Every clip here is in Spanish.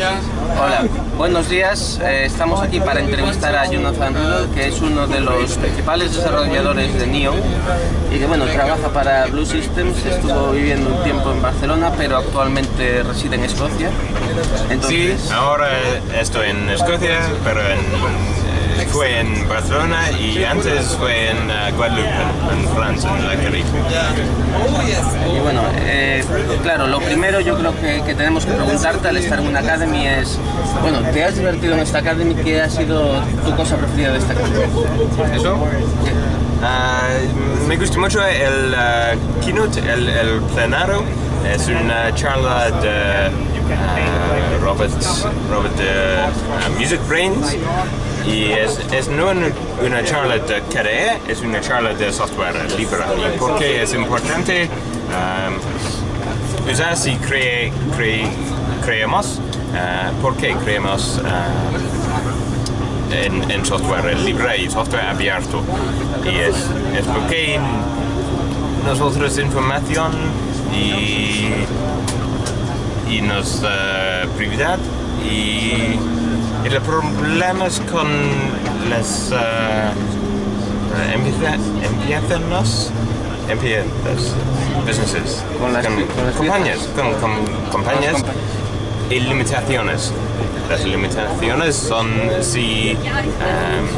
Hola, buenos días. Eh, estamos aquí para entrevistar a Jonathan que es uno de los principales desarrolladores de Neon y que bueno, trabaja para Blue Systems, estuvo viviendo un tiempo en Barcelona, pero actualmente reside en Escocia. Sí, ahora estoy en Escocia, pero en, fue en Barcelona y antes fue en uh, Guadeloupe, en, Francia, en la Caribe. Y bueno, eh, claro, lo primero yo creo que, que, tenemos que preguntarte al estar en una academy es, bueno, ¿te has divertido en esta academy? ¿Qué ha sido tu cosa preferida de esta academy? ¿Eso? Uh, me gusta mucho el uh, keynote, el, el plenario. Es una charla de uh, Robert, Robert de Music Brains y es, es no una charla de KDE, es una charla de software libre. ¿Y por qué es importante usar si cre, cre, creemos? Uh, ¿Por qué creemos uh, en, en, software libre y software abierto? Y es, es porque nosotros información y, y nos uh, privacidad y el problema es con las uh, empiezas, empiezas, businesses, con las, con, con las compañías, con, con compañías y limitaciones. Las limitaciones son si um,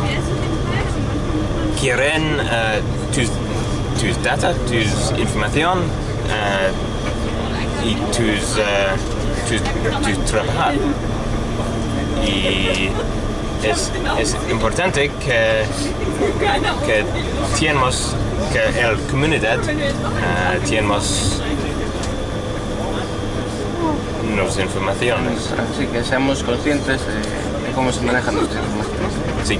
quieren uh, tus, tus data, tus información uh, y tus, uh, tus, tus trabajar y es, es importante que, que tenemos que la comunidad uh, tenemos informaciones. Así que seamos conscientes de, de cómo se manejan nuestras informaciones. Sí.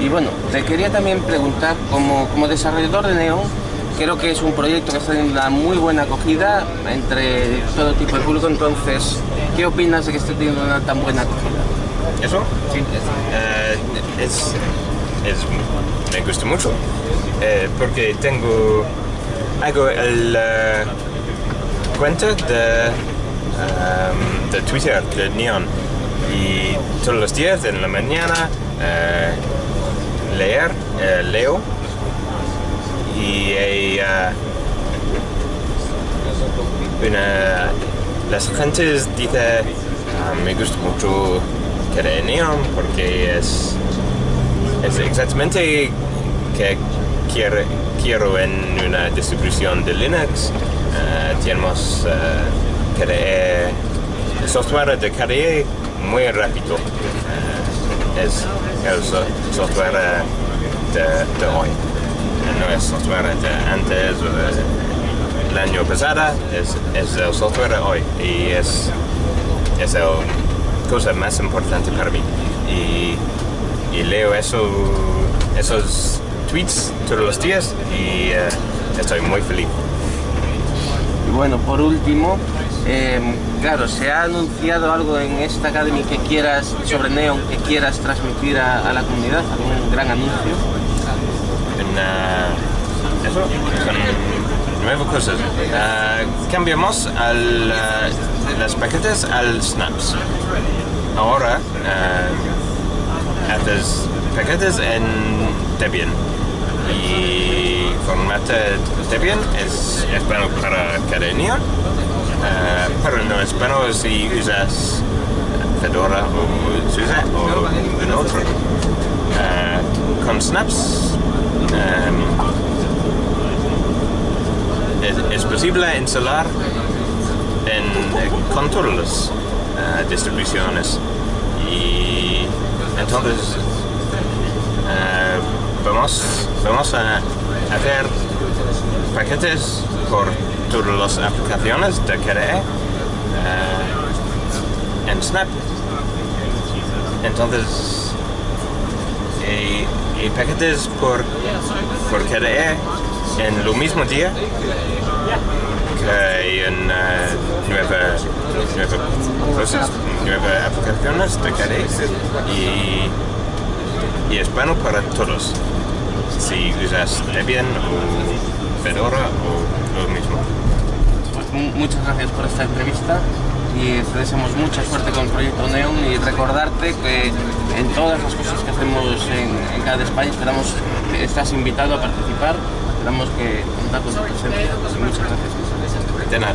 Y bueno, te quería también preguntar, como, como desarrollador de Neon, creo que es un proyecto que está teniendo una muy buena acogida entre todo tipo de público, entonces, ¿qué opinas de que esté teniendo una tan buena acogida? ¿Eso? Sí. Uh, es, es, me gusta mucho, eh, porque tengo, hago el uh, cuenta de, um, de Twitter, de Neon, y todos los días en la mañana uh, leer, leo y hay uh, una, las gentes dicen uh, me gusta mucho Neon porque es, es exactamente que quiero, quiero en una distribución de Linux. Uh, tenemos crear software de KDE muy rápido. Es el software de, de hoy. No es software de antes el año pasado, es, es el software hoy y es, es la cosa más importante para mí. Y, y leo eso, esos tweets todos los días y uh, estoy muy feliz. Y bueno, por último, eh, claro, ¿se ha anunciado algo en esta Academy que quieras, sobre Neon, que quieras transmitir a, a la comunidad? ¿Algún gran anuncio? Una, eso, son nuevas cosas. Uh, cambiamos al, uh, las paquetes al snaps. Ahora uh, haces paquetes en Debian y formato Debian es, es bueno para cada niño, pero no es bueno si usas Fedora o SUSE o un otro. con snaps Um, es, posible instalar en, con todas las uh, distribuciones. Y entonces uh, vamos, vamos a hacer paquetes por todas las aplicaciones de KDE en Snap. Entonces y, y paquetes por, por KDE en lo mismo día eh, y en eh, nuevas, cosas, aplicaciones de Carex y, y hispano para todos, si usas Debian o Fedora o lo mismo. Muchas gracias por esta entrevista y te deseamos mucha suerte con el proyecto Neon y recordarte que en todas las cosas que hacemos en, en cada España esperamos que estás invitado a participar esperamos que contamos con tu presencia. Muchas gracias. De nada.